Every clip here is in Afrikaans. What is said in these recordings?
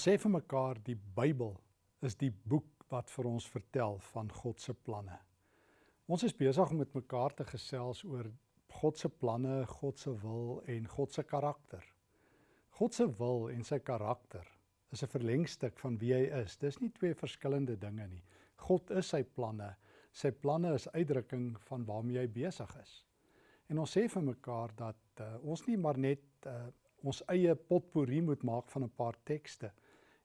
Ons sê vir mekaar die Bybel is die boek wat vir ons vertel van God se planne. Ons is besig om met mekaar te gesels oor God se planne, God se wil en God se karakter. God se wil en sy karakter is 'n verlengstuk van wie hy is. Dis nie twee verskillende dinge nie. God is sy planne. Sy planne is uitdrukking van waarmee hy besig is. En ons sê vir mekaar dat uh, ons nie maar net uh, ons eie potpourri moet maak van 'n paar tekste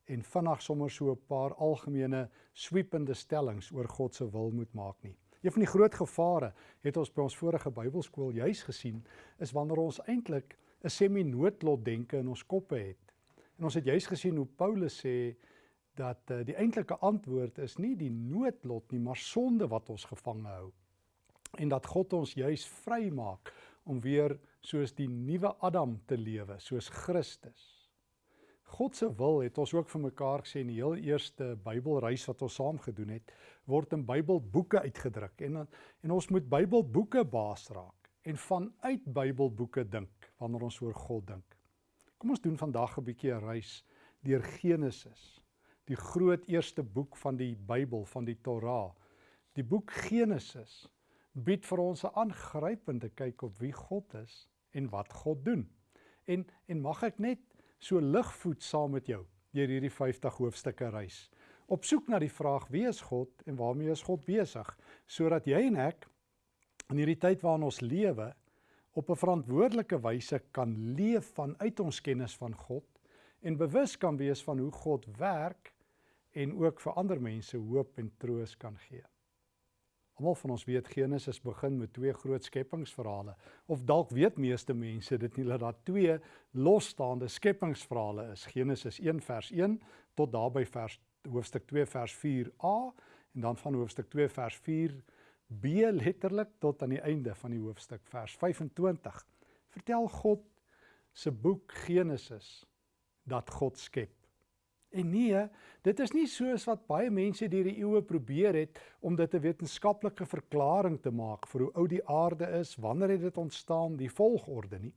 en vinnig sommer so 'n paar algemene sweepende stellings oor God se wil moet maak nie. Een van die groot gevare het ons by ons vorige Bybelskool juis gesien is wanneer ons eintlik 'n semi-noodlot denke in ons koppe het. En ons het juis gesien hoe Paulus sê dat uh, die eintlike antwoord is nie die noodlot nie, maar sonde wat ons gevange hou. En dat God ons juis vrymaak om weer soos die nuwe Adam te lewe, soos Christus. God se wil het ons ook vir mekaar gesê in die heel eerste Bybelreis wat ons saam gedoen het, word in Bybelboeke uitgedruk en en ons moet Bybelboeke baas raak en vanuit Bybelboeke dink wanneer ons oor God dink. Kom ons doen vandag 'n bietjie 'n reis deur Genesis, die groot eerste boek van die Bybel, van die Torah. Die boek Genesis bied vir ons 'n aangrypende kyk op wie God is en wat God doen. En en mag ek net so ligvoet saam met jou deur hierdie 50 hoofstukke reis. Op soek na die vraag wie is God en waarmee is God besig sodat jy en ek in hierdie tyd waarin ons lewe op 'n verantwoordelike wyse kan leef vanuit ons kennis van God en bewus kan wees van hoe God werk en ook vir ander mense hoop en troos kan gee. Almal van ons weet Genesis begin met twee groot skepingsverhale of dalk weet meeste mense dit nie dat daar twee losstaande skepingsverhale is. Genesis 1 vers 1 tot daarby vers hoofstuk 2 vers 4a en dan van hoofstuk 2 vers 4b letterlik tot aan die einde van die hoofstuk vers 25. Vertel God se boek Genesis dat God skep. En nee, dit is nie soos wat baie mense deur die eeue probeer het om dit 'n wetenskaplike verklaring te maak vir hoe oud die aarde is, wanneer het dit ontstaan, die volgorde nie.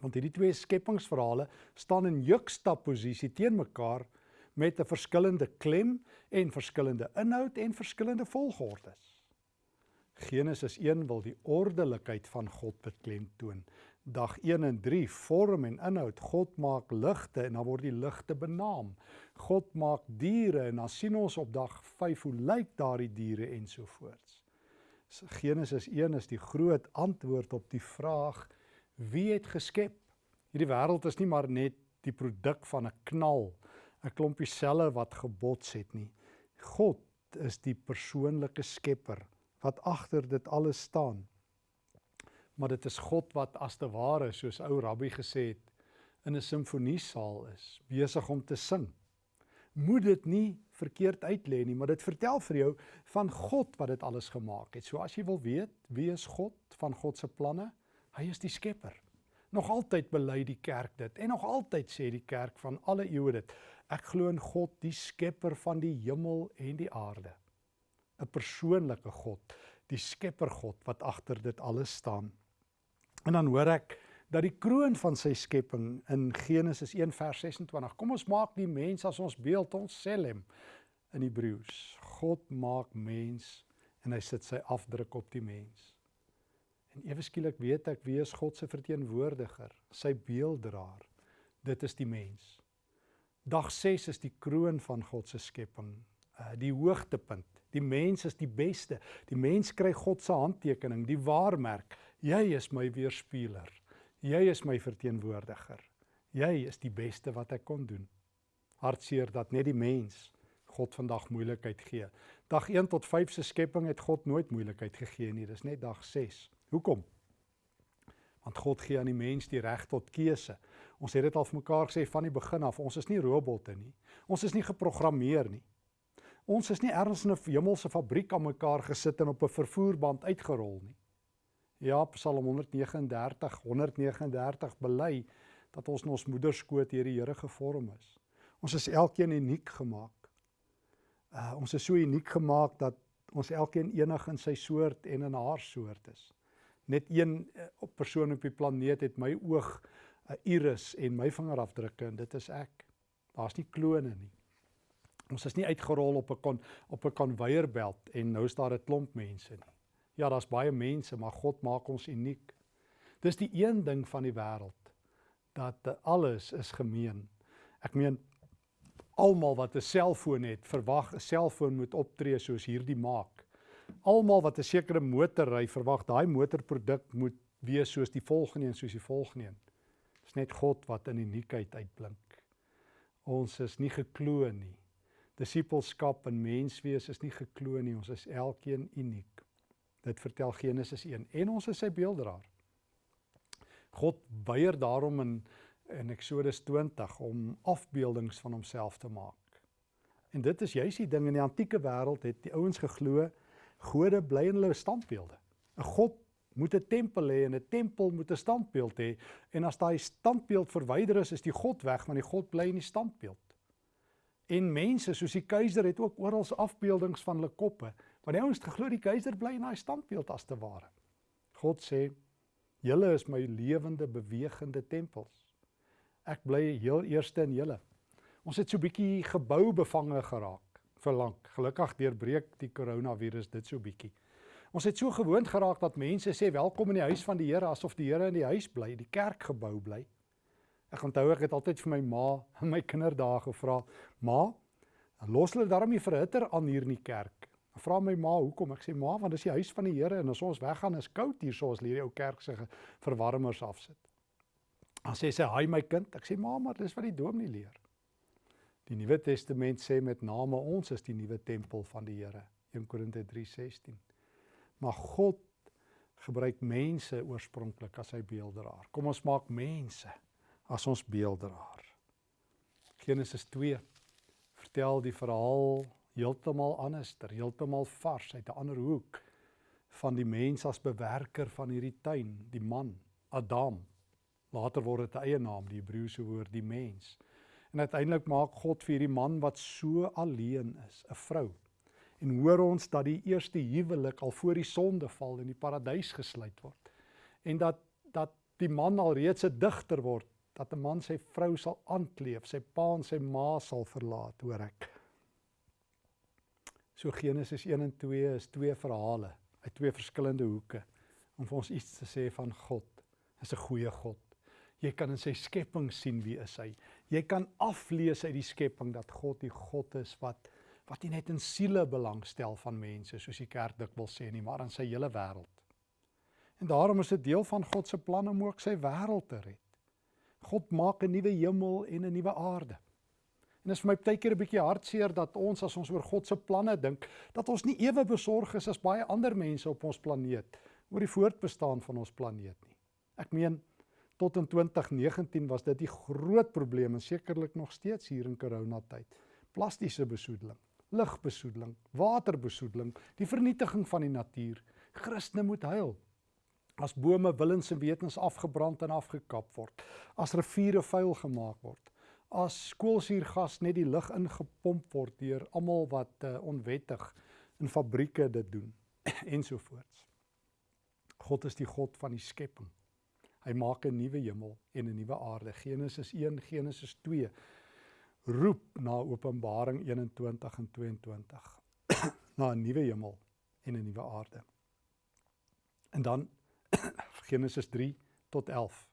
Want hierdie twee skepingsverhale staan in juxtaposisie teen mekaar met 'n verskillende klem en verskillende inhoud en verskillende volgordes. Genesis 1 wil die ordelikheid van God beklemtoon dag 1 en 3 vorm en inhoud. God maak ligte en dan word die ligte benaam. God maak diere en dan sien ons op dag 5 hoe lyk daardie diere ensovoorts. Genesis 1 is die groot antwoord op die vraag wie het geskep? Hierdie wêreld is nie maar net die produk van 'n knal, 'n klompie selle wat gebots het nie. God is die persoonlike skepper wat agter dit alles staan maar dit is God wat as te ware soos ou rabbi gesê het in 'n simfoniesaal is besig om te sing. Moet dit nie verkeerd uitlê nie, maar dit vertel vir jou van God wat dit alles gemaak het. So as jy wil weet wie is God van God se planne, hy is die skepper. Nog altyd bely die kerk dit en nog altyd sê die kerk van alle eeue dit. Ek glo in God, die skepper van die hemel en die aarde. 'n Persoonlike God, die skepper God wat agter dit alles staan. En dan hoor ek dat die kroon van sy skepping in Genesis 1 vers 26. Kom ons maak die mens as ons beeld, ons selem in Hebreëus. God maak mens en hy sit sy afdruk op die mens. En ewe skielik weet ek wie is God se verteenwoordiger, sy beelddraer. Dit is die mens. Dag 6 is die kroon van God se skepping, uh, die hoogtepunt. Die mens is die beste. Die mens kry God se handtekening, die waarmerk. Jy is my weerspieëler. Jy is my verteenwoordiger. Jy is die beste wat ek kon doen. Hartseer dat net die mens God vandag moeilikheid gee. Dag 1 tot 5 se skepping het God nooit moeilikheid gegee nie. Dis net dag 6. Hoekom? Want God gee aan die mens die reg tot keuse. Ons het dit al vir mekaar gesê van die begin af. Ons is nie robotte nie. Ons is nie geprogrammeer nie. Ons is nie ergens in 'n hemelse fabriek aan mekaar gesit en op 'n vervoerband uitgerol nie. Ja, Psalm 139, 139 bely dat ons in ons moederskoot deur die Here gevorm is. Ons is elkeen uniek gemaak. Uh ons is so uniek gemaak dat ons elkeen enig in sy soort en in haar soort is. Net een uh, persoon op die planeet het my oog, 'n uh, iris en my vingerafdrukke en dit is ek. Daar's nie klone nie. Ons is nie uitgerol op 'n op 'n konveierbelt en nou is daar 'n klomp mense nie. Ja, daar's baie mense, maar God maak ons uniek. Dis die een ding van die wêreld dat alles is gemeen. Ek meen almal wat 'n selfoon het, verwag 'n selfoon moet optree soos hierdie maak. Almal wat 'n sekere motor ry, verwag daai motorproduk moet wees soos die volgende en soos die volgende een. Dis net God wat in uniekheid uitblink. Ons is nie gekloon nie. Disippelskap en menswees is nie gekloon nie. Ons is elkeen uniek. Dit vertel Genesis 1 en ons is sy beelddraer. God weier daarom in in Eksodus 20 om afbeeldings van homself te maak. En dit is juis die ding in die antieke wêreld het die ouens geglo gode bly in hulle standbeelde. 'n God moet 'n tempel hê en 'n tempel moet 'n standbeeld hê en as daai standbeeld verwyder is, is die God weg want die God bly in die standbeeld. En mense soos die keiser het ook oral afbeeldings van hulle koppe, want die ouens geglo die keiser bly in daai standbeeld as te ware. God sê Julle is my lewende bewegende tempels. Ek bly heel eerste in julle. Ons het so bietjie gebou bevange geraak vir lank. Gelukkig deurbreek die koronavirus dit so bietjie. Ons het so gewoond geraak dat mense sê welkom in die huis van die Here asof die Here in die huis bly, die kerkgebou bly. Ek onthou ek het altyd vir my ma in my kinderdae gevra, "Ma, los hulle daarom nie verhitter aan hier in die kerk vra my ma hoekom ek sê ma want dis die huis van die Here en as ons weggaan is koud hier so as hierdie ou kerk se verwarmers afsit. Dan sê sy hy my kind ek sê ma maar dis wat die dominee leer. Die Nuwe Testament sê met name ons is die nuwe tempel van die Here 1 Korinte 3:16. Maar God gebruik mense oorspronklik as sy beelddraer. Kom ons maak mense as ons beelddraer. Genesis 2 vertel die verhaal heeltemal anderster, heeltemal vars uit 'n ander hoek van die mens as bewerker van hierdie tuin, die man, Adam. Later word dit 'n eie naam, die Hebreëse woord die mens. En uiteindelik maak God vir hierdie man wat so alleen is, 'n vrou. En hoor ons dat die eerste huwelik al voor die sondeval in die paradys gesluit word. En dat dat die man al reeds 'n digter word, dat 'n man sy vrou sal aankleef, sy pa en sy ma sal verlaat, hoor ek. So Genesis 1 en 2 is twee verhale uit twee verskillende hoeke om vir ons iets te sê van God. Hy is 'n goeie God. Jy kan in sy skepping sien wie is hy. Jy kan aflees uit die skepping dat God die God is wat wat nie net in siele belangstel van mense soos die kerk dikwels sê nie, maar in sy hele wêreld. En daarom is dit deel van God se plan om ook sy wêreld te red. God maak 'n nuwe hemel en 'n nuwe aarde. En dit is vir my baie keer 'n bietjie hartseer dat ons as ons oor God se planne dink, dat ons nie ewe besorg is as baie ander mense op ons planeet oor die voortbestaan van ons planeet nie. Ek meen tot in 2019 was dit die groot probleem en sekerlik nog steeds hier in coronatyd. Plastiese besoedeling, lugbesoedeling, waterbesoedeling, die vernietiging van die natuur. Christene moet huil. As bome willens en wetens afgebrand en afgekap word, as riviere vuil gemaak word, as skoolsuurgas net die lug ingepomp word deur almal wat uh, onwettig in fabrieke dit doen ensovoorts. God is die God van die skepping. Hy maak 'n nuwe hemel en 'n nuwe aarde. Genesis 1, Genesis 2 roep na Openbaring 21 en 22 na 'n nuwe hemel en 'n nuwe aarde. En dan Genesis 3 tot 11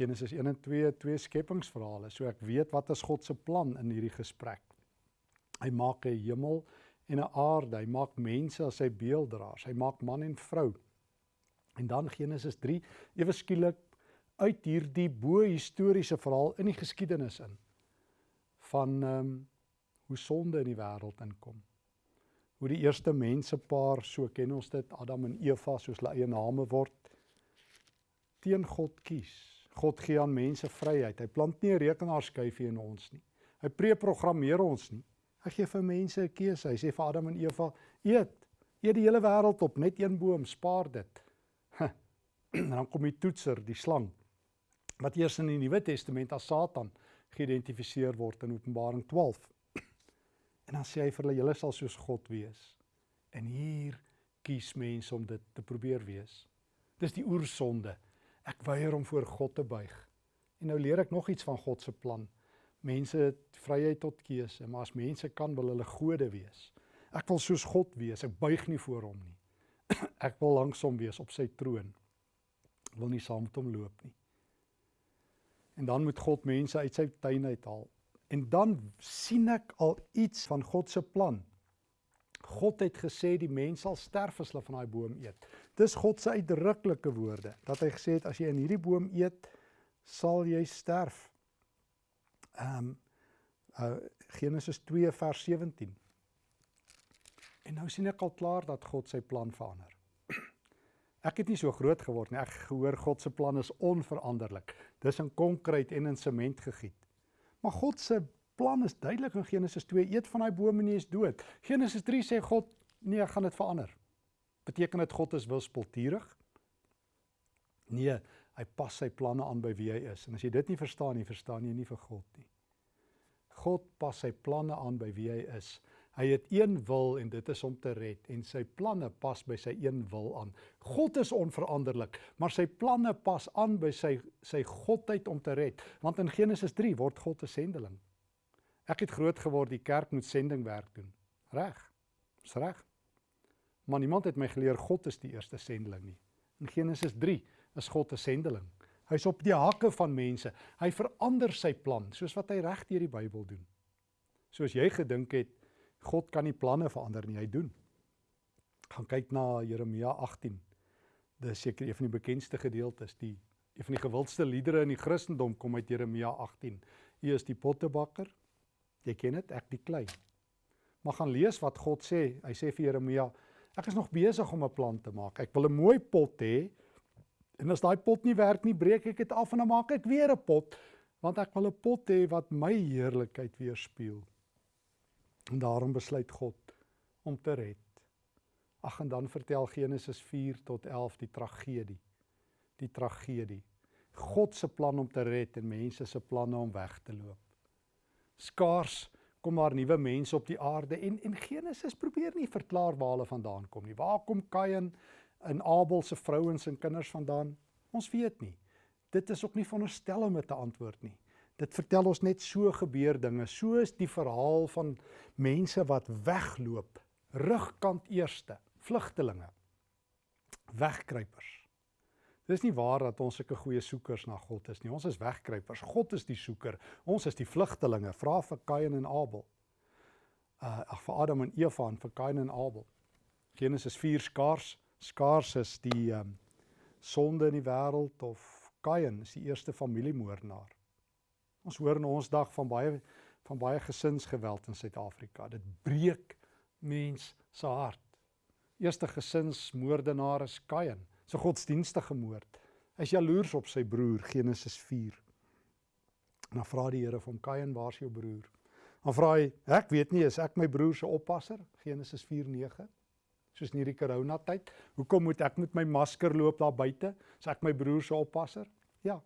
Genesis 1 en 2 twee skepingsverhale. So ek weet wat is God se plan in hierdie gesprek. Hy maak 'n hemel en 'n aarde. Hy maak mense as sy beelddraers. Hy maak man en vrou. En dan Genesis 3 ewe skielik uit hierdie bo historiese verhaal in die geskiedenis in van ehm um, hoe sonde in die wêreld inkom. Hoe die eerste mensepaar, so ken ons dit, Adam en Eva soos hulle eie name word, teen God kies God gee aan mense vryheid. Hy plant nie 'n rekenaarskyfie in ons nie. Hy preprogrammeer ons nie. Hy gee vir mense 'n keuse. Hy sê vir Adam en Eva: "Eet. Eet die hele wêreld op, net een boom, spaar dit." en dan kom die toetser, die slang, wat eers in die Nuwe Testament as Satan geïdentifiseer word in Openbaring 12. en dan sê hy vir hulle: "Julle sal soos God wees." En hier kies mense om dit te probeer wees. Dis die oersonde. Ek weier om voor God te buig. En nou leer ek nog iets van God se plan. Mense het vryheid tot keuse, maar as mense kan wil hulle gode wees. Ek wil soos God wees. Ek buig nie voor hom nie. ek wil langs hom wees op sy troon. Ek wil nie saam met hom loop nie. En dan moet God mense uit sy tuin uithaal. En dan sien ek al iets van God se plan. God het gesê die mens sal sterf as hulle van daai boom eet. Dis God se uitdruklike woorde dat hy gesê het as jy in hierdie boom eet, sal jy sterf. Ehm um, uh Genesis 2 vers 17. En nou sien ek al klaar dat God sy plan verander. Ek het nie so groot geword nie. Ek gehoor God se plan is onveranderlik. Dis in konkreet en in sement gegiet. Maar God se plan is duidelik in Genesis 2: Eet van daai boom en jy is dood. Genesis 3 sê God: Nee, ek gaan dit verander. Beteken dit God is wispelturig? Nee, hy pas sy planne aan by wie hy is. En as jy dit nie verstaan nie, verstaan jy nie vir God nie. God pas sy planne aan by wie hy is. Hy het een wil en dit is om te red en sy planne pas by sy een wil aan. God is onveranderlik, maar sy planne pas aan by sy sy godheid om te red. Want in Genesis 3 word God 'n sendeling. Ek het groot geword die kerk moet sendingwerk doen. Reg. Dis reg. Maar niemand het my geleer God is die eerste sendeling nie. In Genesis 3 is God 'n sendeling. Hy's op die hakke van mense. Hy verander sy plan soos wat hy reg deur die Bybel doen. Soos jy gedink het God kan nie planne verander nie, hy doen. Gaan kyk na Jeremia 18. Dis seker een van die bekendste gedeeltes, die een van die gewildste liedere in die Christendom kom uit Jeremia 18. U is die pottebakker. Jy ken dit, ek die klei. Maar gaan lees wat God sê. Hy sê vir Jeremia, ek is nog besig om 'n plan te maak. Ek wil 'n mooi pot hê. En as daai pot nie werk nie, breek ek dit af en dan maak ek weer 'n pot, want ek wil 'n pot hê wat my heerlikheid weerspieël. En daarom besluit God om te red. Ag en dan vertel Genesis 4 tot 11 die tragedie. Die tragedie. God se plan om te red en mense se planne om weg te loop. Skaars kom daar nuwe mense op die aarde en en Genesis probeer nie verklaar waar hulle vandaan kom nie. Waar kom Kain en Abel se vrouens en kinders vandaan? Ons weet nie. Dit is ook nie veronderstel om te antwoord nie. Dit vertel ons net so gebeur dinge. So is die verhaal van mense wat wegloop, rugkant eerste, vlugtelinge, wegkruipers. Dis nie waar dat ons sulke goeie soekers na God is nie. Ons is wegkruipers. God is die soeker. Ons is die vlugtelinge. Vra vir Kain en Abel. Uh ag vir Adam en Eva en vir Kain en Abel. Genesis 4 skaars skaars is die um sonde in die wêreld of Kain is die eerste familiemoordenaar. Ons hoor in ons dag van baie van baie gesinsgeweld in Suid-Afrika. Dit breek mens se hart. Eerste gesinsmoordenaar is Kain, se so godsdienstige moord. Hy is jaloers op sy broer Genesis 4. En dan vra die Here vir hom: "Kain, waar's jou broer?" Dan vra hy: "Ek weet nie, is ek my broer se oppasser?" Genesis 4:9. Soos in hierdie corona tyd, hoekom moet ek met my masker loop daar buite? Is ek my broer se oppasser? Ja,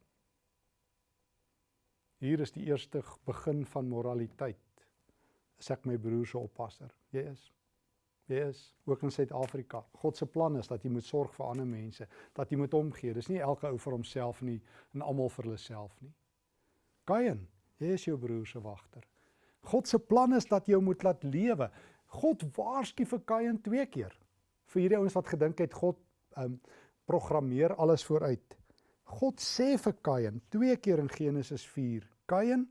Hier is die eerste begin van moraliteit. Is ek my broer se oppasser? Jy is. Jy is ook in Suid-Afrika. God se plan is dat jy moet sorg vir ander mense, dat jy moet omgee. Dis nie elke ou vir homself nie en almal vir hulle self nie. Kain, jy is jou broer se wagter. God se plan is dat jy moet laat lewe. God waarsku vir Kain twee keer. Vir hierdie ouens wat gedink het God um programmeer alles vooruit. God sê vir Kain twee keer in Genesis 4 Kain,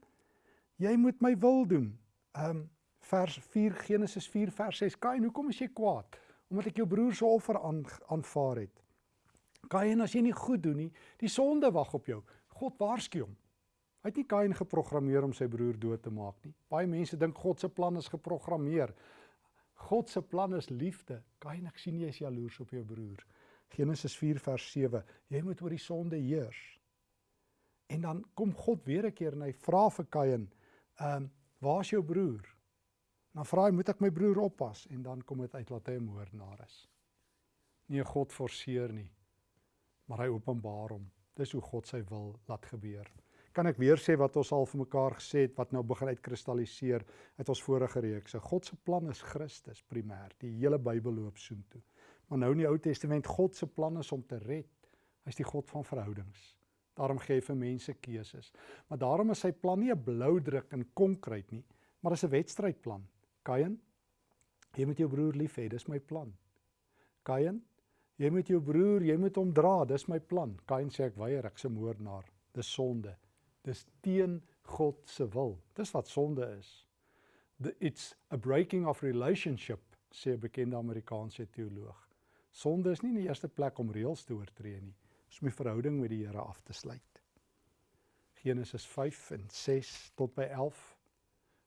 jy moet my wil doen. Um vers 4 Genesis 4 vers 6. Kain, hoekom is jy kwaad? Omdat ek jou broer se offer aan aanvaar het. Kain, as jy nie goed doen nie, die sonde wag op jou. God waarsku hom. Hy het nie Kain geprogrammeer om sy broer dood te maak nie. Baie mense dink God se plan is geprogrammeer. God se plan is liefde. Kain, ek sien jy is jaloers op jou broer. Genesis 4 vers 7. Jy moet oor die sonde heers. En dan kom God weer 'n keer en hy vra vir Kain, "Ehm, um, waar's jou broer?" Dan vra hy, "Moet ek my broer oppas?" En dan kom dit uit dat hy 'n moordenaar is. Nie God forceer nie, maar hy openbaar hom. Dis hoe God sy wil laat gebeur. Kan ek weer sê wat ons al vir mekaar gesê het wat nou begin uitkristalliseer uit ons vorige reekse. God se plan is Christus primêr. Die hele Bybel loop soontoe. Maar nou in die Ou Testament, God se plan is om te red. Hy's die God van verhoudings. Daarom gee hy vir mense keuses. Maar daarom is sy plan nie 'n blou druk en konkreet nie, maar is 'n wedstrydplan. Kain, jy moet jou broer lief hê, dis my plan. Kain, jy moet jou broer, jy moet hom dra, dis my plan. Kain sê ek weier, ek's 'n moordenaar. Dis sonde. Dis teen God se wil. Dis wat sonde is. The, it's a breaking of relationship, sê 'n bekende Amerikaanse teoloog. Sonde is nie in die eerste plek om reëls te oortree nie, dis om 'n verhouding met die Here af te sluit. Genesis 5 en 6 tot by 11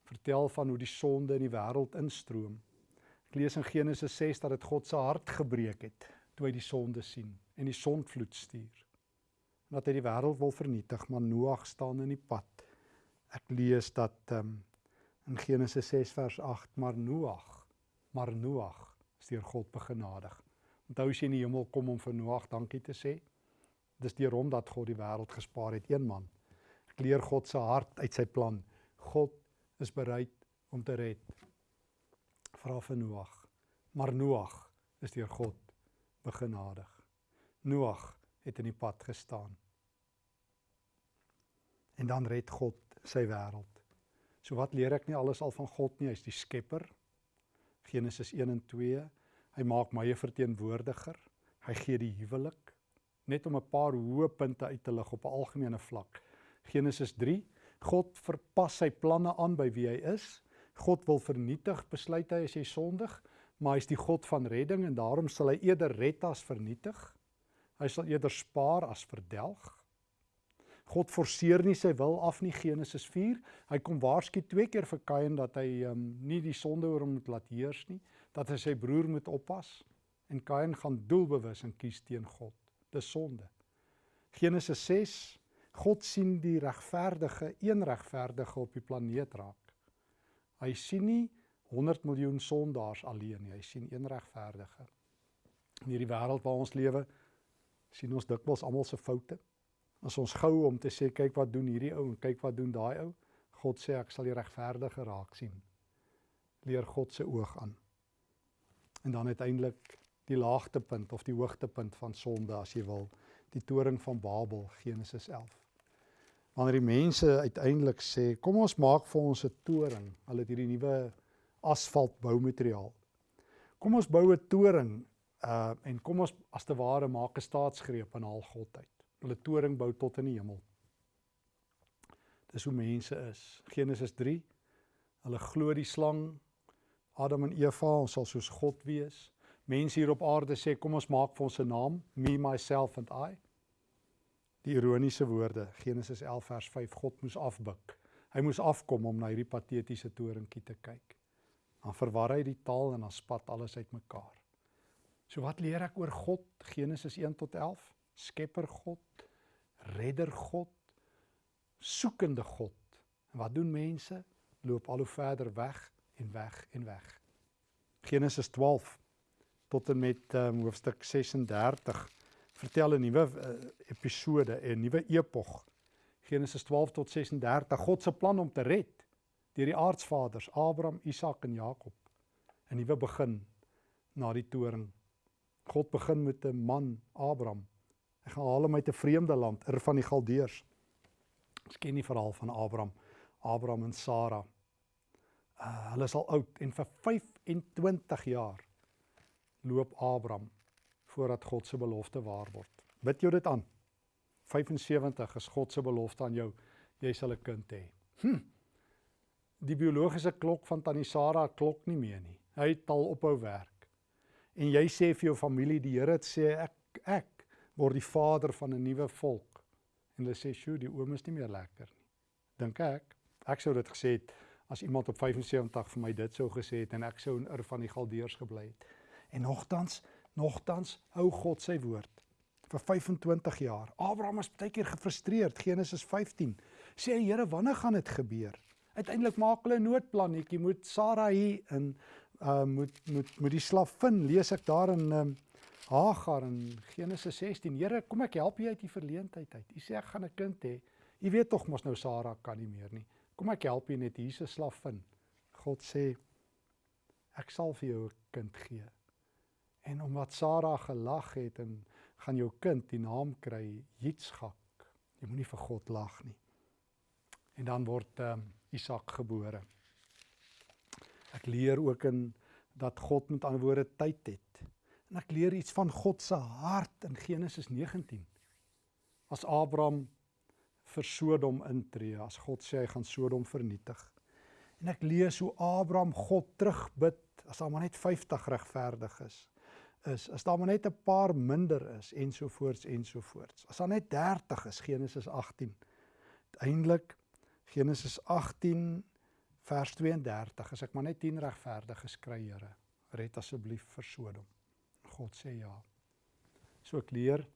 vertel van hoe die sonde in die wêreld instroom. Ek lees in Genesis 6 dat dit God se hart gebreek het toe hy die sonde sien en die sondvloed stuur. En dat hy die wêreld wil vernietig, maar Noag staan in die pad. Ek lees dat um, in Genesis 6 vers 8, maar Noag, maar Noag is deur God begenadig. Onthou as jy in die hemel kom om vir Noag dankie te sê, dis deur hom dat God die wêreld gespaar het, een man. Ek leer God se hart uit sy plan. God is bereid om te red. Vra vir Noag. Maar Noag is deur God begenadig. Noag het in die pad gestaan. En dan red God sy wêreld. So wat leer ek nie alles al van God nie, hy's die skepper. Genesis 1 en 2. Hy maak my 'n verteenwoordiger. Hy gee die huwelik net om 'n paar hoë punte uit te lig op 'n algemene vlak. Genesis 3. God verpas sy planne aan by wie hy is. God wil vernietig, besluit hy as jy sondig, maar hy's die God van redding en daarom sal hy eerder red as vernietig. Hy sal eerder spaar as verdelg. God forceer nie sy wil af nie Genesis 4. Hy kom waarsku twee keer vir Kain dat hy um, nie die sonde oor hom moet laat heers nie, dat hy sy broer moet oppas en Kain gaan doelbewus en kies teen God. Dis sonde. Genesis 6 God sien die regverdige, een regverdige op die planeet raak. Hy sien nie 100 miljoen sondaars alleen nie, hy sien een regverdige. In hierdie wêreld waar ons lewe, sien ons dikwels almal se foute as ons gou om te sê kyk wat doen hierdie ou en kyk wat doen daai ou. God sê ek sal die regverdige raak sien. Leer God se oog aan. En dan uiteindelik die laagtepunt of die hoogtepunt van sonde as jy wil, die toring van Babel Genesis 11. Wanneer die mense uiteindelik sê kom ons maak vir ons 'n toring. Hulle het hierdie nuwe asfalt boumateriaal. Kom ons bou 'n toring uh en kom ons as te ware maak 'n staatsgreep en haal God uit hulle toring bou tot in die hemel. Dis hoe mense is. Genesis 3. Hulle glo die slang Adam en Eva, ons sal soos God wees. Mense hier op aarde sê kom ons maak vir ons 'n naam, me myself and I. Die ironiese woorde, Genesis 11 vers 5, God moes afbuk. Hy moes afkom om na hierdie patetiese toringkie te kyk. Dan verwar hy die taal en dan spat alles uitmekaar. So wat leer ek oor God? Genesis 1 tot 11. Skepper God, Redder God, soekende God. En wat doen mense? Loop al hoe verder weg en weg en weg. Genesis 12 tot en met um, hoofstuk 36 vertel 'n nuwe uh, episode, 'n nuwe epog. Genesis 12 tot 36, God se plan om te red deur die aardsvaders Abraham, Isak en Jakob. 'n Nuwe begin na die toring. God begin met 'n man, Abraham, Hy gaan haal hom uit 'n vreemde land, Ur van die Galdeërs. Ons ken die verhaal van Abraham, Abraham en Sara. Uh, hulle is al oud en vir 25 jaar loop Abraham voordat God se belofte waar word. Bid jou dit aan. 75 is God se belofte aan jou. Jy sal 'n kind hê. Hm. Die biologiese klok van tannie Sara klok nie meer nie. Hy het al ophou werk. En jy sê vir jou familie, die Here het sê ek ek word die vader van 'n nuwe volk. En hulle sê, "Sjoe, die oom is nie meer lekker nie." Dink ek, ek sou dit gesê het as iemand op 75 vir my dit sou gesê het en ek sou in Ur van die Galdeërs gebly het. En nogtans, nogtans hou God sy woord vir 25 jaar. Abraham is baie keer gefrustreerd, Genesis 15. Sê hy, "Here, wanneer gaan dit gebeur?" Uiteindelik maak hulle 'n noodplannetjie, moet Sara hier in uh moet moet moet die slavin lees ek daar in um, Hagar in Genesis 16. Here, kom ek help jou uit die verleentheid uit. U sê ek gaan 'n kind hê. U weet tog mos nou Sara kan nie meer nie. Kom ek help jou net slaaf vind. God sê ek sal vir jou 'n kind gee. En omdat Sara gelag het en gaan jou kind die naam kry Jitskak. Jy moenie vir God lag nie. En dan word ehm um, Isak gebore. Ek leer ook in dat God met ander woorde tyd het. En ek leer iets van God se hart in Genesis 19. As Abraham vir Sodom intree, as God sê hy gaan Sodom vernietig. En ek lees hoe Abraham God terugbid as daar maar net 50 regverdig is. Is as daar maar net 'n paar minder is ensovoorts ensovoorts. As daar net 30 is Genesis 18. Uiteindelik Genesis 18 vers 32 as ek maar net 10 regverdiges kry Here red asseblief vir Sodom. God sê ja. So ek leer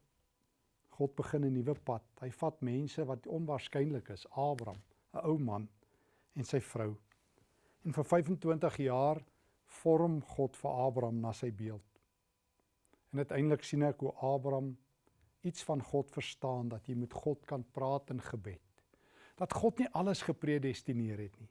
God begin 'n nuwe pad. Hy vat mense wat onwaarskynlik is Abraham 'n ou man en sy vrou. En vir 25 jaar vorm God vir Abraham na sy beeld en uiteindelik sien ek hoe Abraham iets van God verstaan dat jy met God kan praat in gebed dat God nie alles gepredestineer het nie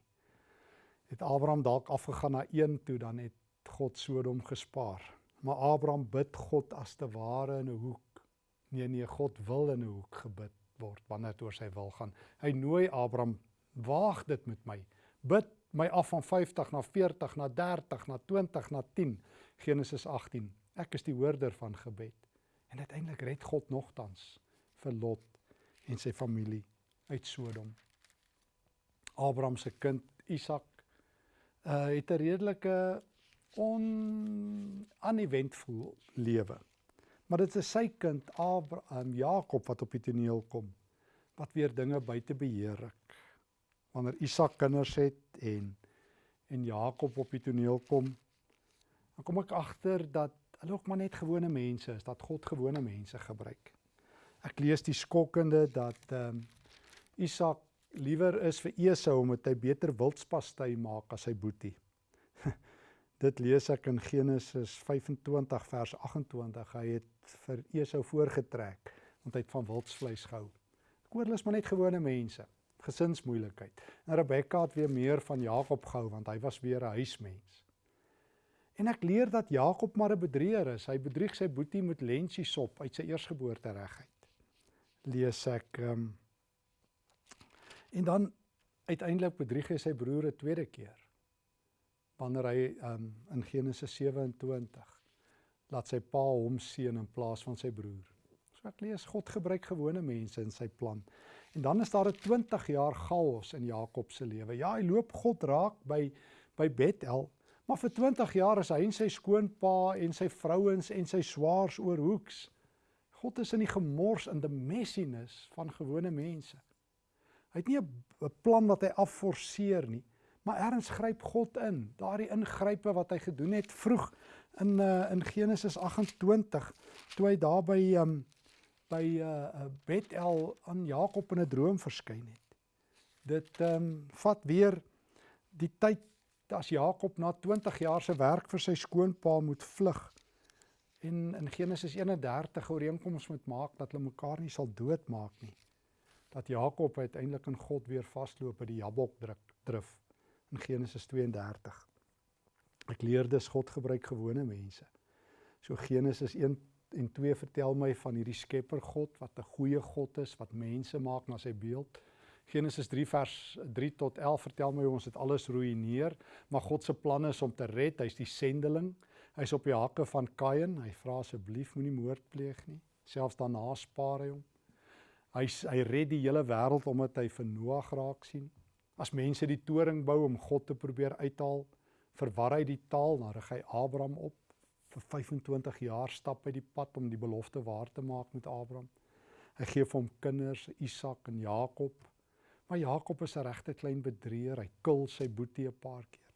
het Abraham dalk afgegaan na een toe dan het God Sodom gespaar. Maar Abraham bid God as te ware in 'n hoek. Nee nee, God wil in 'n hoek gebid word wanneer dit oor sy wil gaan. Hy nooi Abraham, waag dit met my. Bid my af van 50 na 40 na 30 na 20 na 10. Genesis 18. Ek is die hoorder van gebed. En uiteindelik red God nogtans vir Lot en sy familie uit Sodom. Abraham se kind Isak uh het 'n redelike on uneventful lewe. Maar dit is sy kind Abraham Jakob wat op die toneel kom wat weer dinge buite beheer ruk. Wanneer Isak kinders het en en Jakob op die toneel kom, dan kom ek agter dat hulle ook maar net gewone mense is, dat God gewone mense gebruik. Ek lees die skokkende dat ehm um, Isak liewer is vir Esau omdat hy beter wildspastei maak as sy boetie. Dit lees ek in Genesis 25 vers 28. Hy het vir Esau voorgetrek want hy het van wildsvleis gehou. Ek hoor hulle is maar net gewone mense, gesinsmoeilikheid. En Rebekka het weer meer van Jakob gehou want hy was weer 'n huismens. En ek leer dat Jakob maar 'n bedrieger is. Hy bedrieg sy boetie met lensiesop uit sy eersgeboorte regheid. Lees ek um, En dan uiteindelik bedrieg hy sy broer 'n tweede keer. Wanneer hy um, in Genesis 27 laat sy pa hom seën in plaas van sy broer. So ek lees God gebruik gewone mense in sy plan. En dan is daar 'n 20 jaar chaos in Jakob se lewe. Ja, hy loop God raak by by Bethel, maar vir 20 jaar is hy en sy skoonpa en sy vrouens en sy swaars oor hoeks. God is in die gemors in die messiness van gewone mense. Hy het nie 'n plan wat hy afforceer nie, maar erns gryp God in. Daardie ingrype wat hy gedoen het vroeg in uh, in Genesis 28 toe hy daar by um, by uh, Bethel aan Jakob in 'n droom verskyn het. Dit ehm um, vat weer die tyd as Jakob na 20 jaar se werk vir sy skoonpa moet vlug en in Genesis 31 ooreenkoms moet maak dat hulle mekaar nie sal doodmaak nie dat Jakob uiteindelik in God weer vasloop by die Jabok druk drif in Genesis 32. Ek leer dis God gebruik gewone mense. So Genesis 1 en 2 vertel my van hierdie Skepper God wat 'n goeie God is wat mense maak na sy beeld. Genesis 3 vers 3 tot 11 vertel my ons het alles ruïneer, maar God se plan is om te red. Hy's die sendeling. Hy's op die hakke van Kain. Hy vra asseblief moenie moord pleeg nie. Selfs daarna spaar hy hom. Hy hy red die hele wêreld omdat hy vir Noag raak sien. As mense die toring bou om God te probeer uithaal, verwar hy die taal, dan rig hy Abraham op vir 25 jaar stap hy die pad om die belofte waar te maak met Abraham. Hy gee vir hom kinders, Isak en Jakob. Maar Jakob is 'n regte klein bedrieger. Hy kil sy boetie 'n paar keer.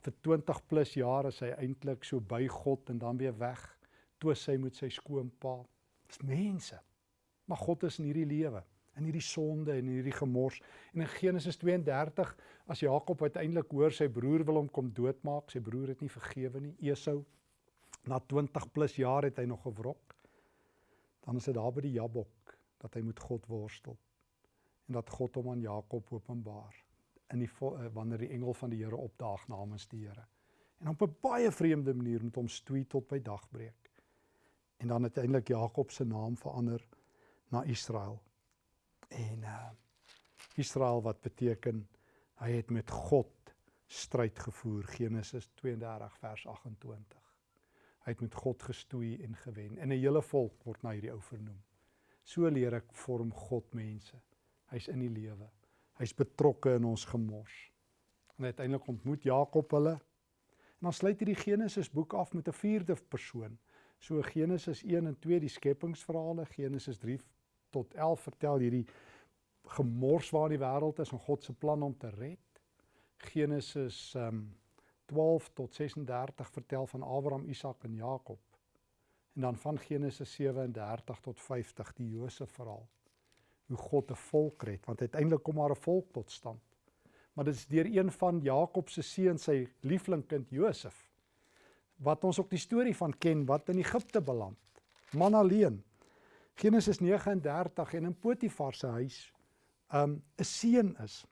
Vir 20 plus jaar is hy eintlik so by God en dan weer weg. Twis hy met sy skoonpa. Dis mense. Maar God is in hierdie lewe, in hierdie sonde en in hierdie gemors. En in Genesis 32, as Jakob uiteindelik hoor sy broer wil hom kom doodmaak, sy broer het nie vergewe nie, Esau. Na 20 plus jaar het hy nog gewrok. Dan is dit daar by die Jabok dat hy met God worstel en dat God hom aan Jakob openbaar in die eh, wanneer die engel van die Here opdaag namens die Here. En op 'n baie vreemde manier met hom stoei tot by dagbreek. En dan uiteindelik Jakob se naam verander na Israel. En uh Israel wat beteken hy het met God stryd gevoer Genesis 32 vers 28. Hy het met God gestoei en gewen en 'n hele volk word na hierdie ou vernoem. So leer ek vorm God mense. Hy's in die lewe. Hy's betrokke in ons gemors. En uiteindelik ontmoet Jakob hulle. En dan sluit hierdie Genesis boek af met 'n vierde persoon. So Genesis 1 en 2 die skepingsverhale, Genesis 3 tot 11 vertel hierdie gemors waar die wêreld is en God se plan om te red. Genesis um 12 tot 36 vertel van Abraham, Isak en Jakob. En dan van Genesis 37 tot 50 die Josef verhaal. Hoe God 'n volk red, want uiteindelik kom maar 'n volk tot stand. Maar dit is deur een van Jakob se seuns, sy lieflingkind Josef, wat ons ook die storie van ken wat in Egipte beland. Man alleen. Genesis 39 en in Potifar se huis um 'n seun is.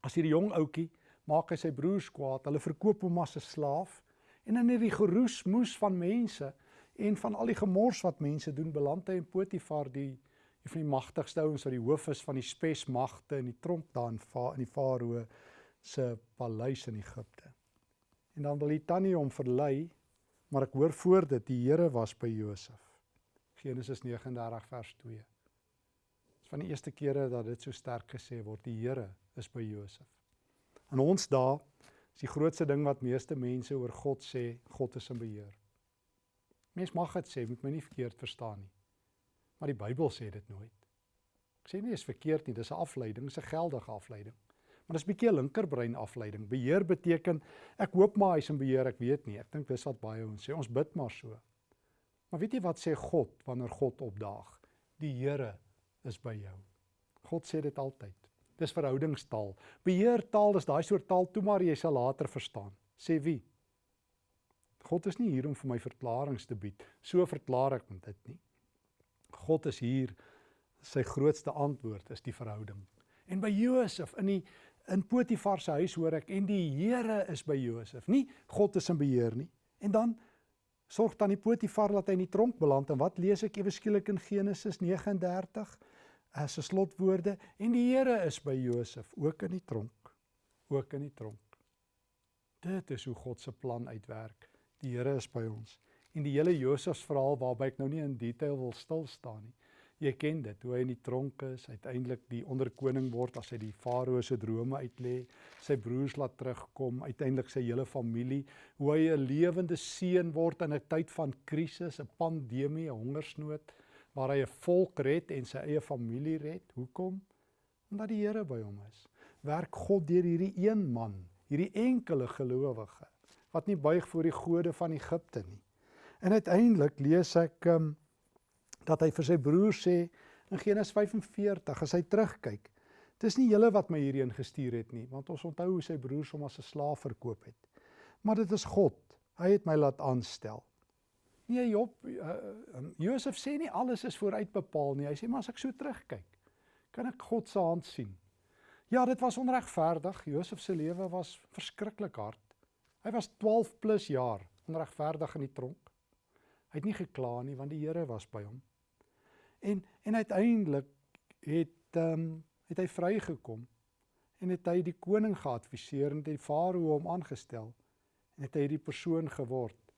As hierdie jong ouetjie maak hy sy broers kwaad. Hulle verkoop hom as 'n slaaf en in hierdie geroes moes van mense en van al die gemors wat mense doen, beland hy in Potifar die een van die magtigste ouens wat die hoof is van die spesmagte in die tronk daar in in die Farao se paleis in Egipte. En dan wil die tannie hom verlei, maar ek hoor voor dit die Here was by Josef. Genesis 39 vers 2. Dit is van die eerste kere dat dit so sterk gesê word, die Here is by Josef. In ons dae is die grootste ding wat meeste mense oor God sê, God is in beheer. Mens mag dit sê, moet my nie verkeerd verstaan nie. Maar die Bybel sê dit nooit. Ek sê nie is verkeerd nie, dis 'n afleiding, dis 'n geldige afleiding. Maar dis 'n bietjie 'n linkerbrein afleiding. Beheer beteken ek hoop maar hy's in beheer, ek weet nie. Ek dink dis wat baie ons sê. Ons bid maar so. Maar weet jy wat sê God wanneer God opdaag? Die Here is by jou. God sê dit altyd. Dis verhoudingstaal. Beheertaal is daai soort taal toe maar jy sal later verstaan. Sê wie? God is nie hier om vir my verklaringe te bied. So verklaar ek dit nie. God is hier. Sy grootste antwoord is die verhouding. En by Josef in die in Potifar se huis hoor ek en die Here is by Josef. Nie God is in beheer nie. En dan sorg dan die Potifar dat hy in die tronk beland en wat lees ek ewe skielik in Genesis 39? as 'n slotwoorde en die Here is by Josef ook in die tronk ook in die tronk dit is hoe God se plan uitwerk die Here is by ons en die hele Josef verhaal waarby ek nou nie in detail wil stil staan nie jy ken dit hoe hy in die tronk is uiteindelik die onderkoning word as hy die farao se drome uitlê sy broers laat terugkom uiteindelik sy hele familie hoe hy 'n lewende seun word in 'n tyd van krisis 'n pandemie 'n hongersnood waar hy 'n volk red en sy eie familie red. Hoekom? Omdat die Here by hom is. Werk God deur hierdie een man, hierdie enkele gelowige wat nie buig voor die gode van Egipte nie. En uiteindelik lees ek um, dat hy vir sy broer sê in Genesis 45 as hy terugkyk, dis nie julle wat my hierheen gestuur het nie, want ons onthou hoe sy broers hom as 'n slaaf verkoop het. Maar dit is God. Hy het my laat aanstel. Nee Job, uh, um, Josef sê nie alles is vooruit bepaal nie. Hy sê maar as ek so terugkyk, kan ek God se hand sien. Ja, dit was onregverdig. Josef se lewe was verskriklik hard. Hy was 12 plus jaar onregverdig in die tronk. Hy het nie gekla nie want die Here was by hom. En en uiteindelik het ehm um, het hy vrygekom en het hy die koning geadviseer en die farao hom aangestel en het hy hierdie persoon geword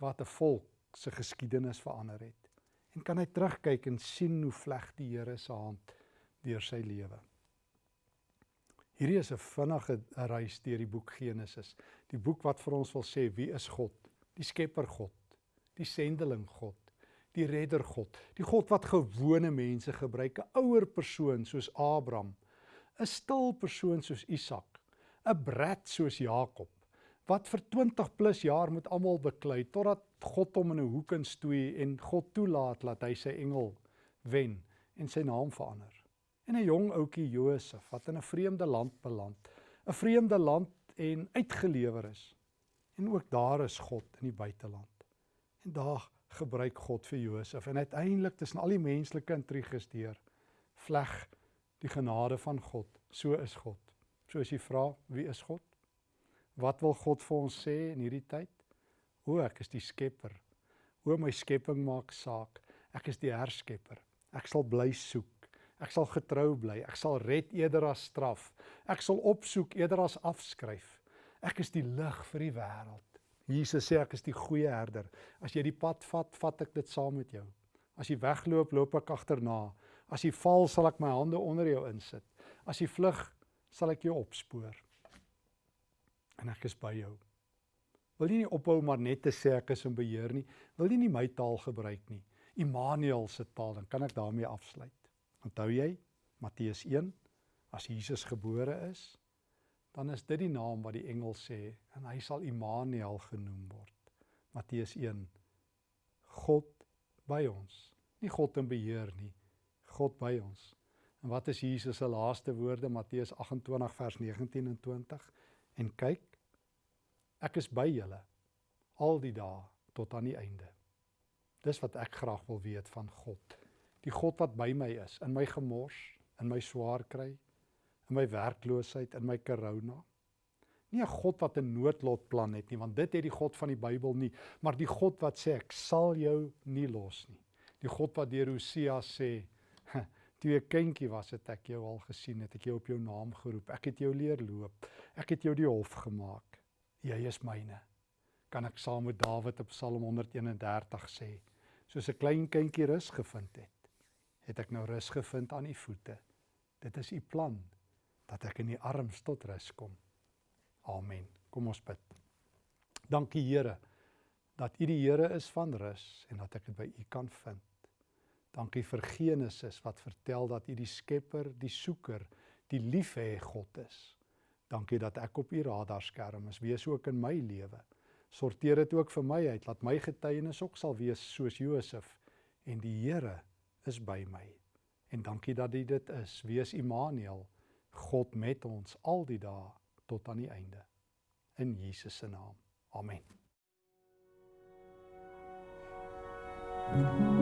wat 'n volk se geskiedenis verander het. En kan hy terugkyk en sien hoe vleg die Here se hand deur sy lewe. Hierdie is 'n vinnige reis deur die boek Genesis, die boek wat vir ons wil sê wie is God? Die Skepper God, die sendeling God, die redder God, die God wat gewone mense gebruik, 'n ouer persoon soos Abraham, 'n stil persoon soos Isak, 'n brat soos Jakob, wat vir 20 plus jaar met almal beklei totdat God hom in 'n hoek instoei en God toelaat dat hy sy engel wen en sy naam verander. En 'n jong ouetjie Josef wat in 'n vreemde land beland, 'n vreemde land en uitgelewer is. En ook daar is God in die buiteland. En daar gebruik God vir Josef en uiteindelik tussen al die menslike intriges deur vleg die genade van God. So is God. So as jy vra, wie is God? Wat wil God vir ons sê in hierdie tyd? O, ek is die skepper. O, my skepping maak saak. Ek is die herskepper. Ek sal bly soek. Ek sal getrou bly. Ek sal red eerder as straf. Ek sal opsoek eerder as afskryf. Ek is die lig vir die wêreld. Jesus sê ek is die goeie herder. As jy die pad vat, vat ek dit saam met jou. As jy wegloop, loop ek agterna. As jy val, sal ek my hande onder jou insit. As jy vlug, sal ek jou opspoor. En ek is by jou. Wil jy nie ophou maar net te sê ek is in beheer nie? Wil jy nie my taal gebruik nie? Immanuel se taal, dan kan ek daarmee afsluit. Onthou jy Matteus 1 as Jesus gebore is, dan is dit die naam wat die engel sê en hy sal Immanuel genoem word. Matteus 1 God by ons. Nie God in beheer nie. God by ons. En wat is Jesus se laaste woorde Matteus 28 vers 19 en 20? En kyk, ek is by julle al die dae tot aan die einde. Dis wat ek graag wil weet van God die God wat by my is in my gemors, in my swaar kry, in my werkloosheid, in my korona. Nie 'n God wat 'n noodlotplan het nie, want dit het die God van die Bybel nie, maar die God wat sê ek sal jou nie los nie. Die God wat deur Hosea sê, toe jy kindjie was het ek jou al gesien, het ek jou op jou naam geroep. Ek het jou leer loop. Ek het jou die hof gemaak. Jy is myne. Kan ek saam met Dawid op Psalm 131 sê, soos 'n klein kindjie rus gevind het het ek nou rus gevind aan u voete. Dit is u plan dat ek in u arms tot rus kom. Amen. Kom ons bid. Dankie Here dat u die Here is van rus en dat ek dit by u kan vind. Dankie vir Genesis wat vertel dat u die skepper, die soeker, die liefhê God is. Dankie dat ek op u radarskerm is. Wees ook in my lewe. Sorteer dit ook vir my uit. Laat my getuienis ook sal wees soos Josef en die Here is by my. En dankie dat U dit is. Wees Immanuel, God met ons al die dae tot aan die einde. In Jesus se naam. Amen. Thank you.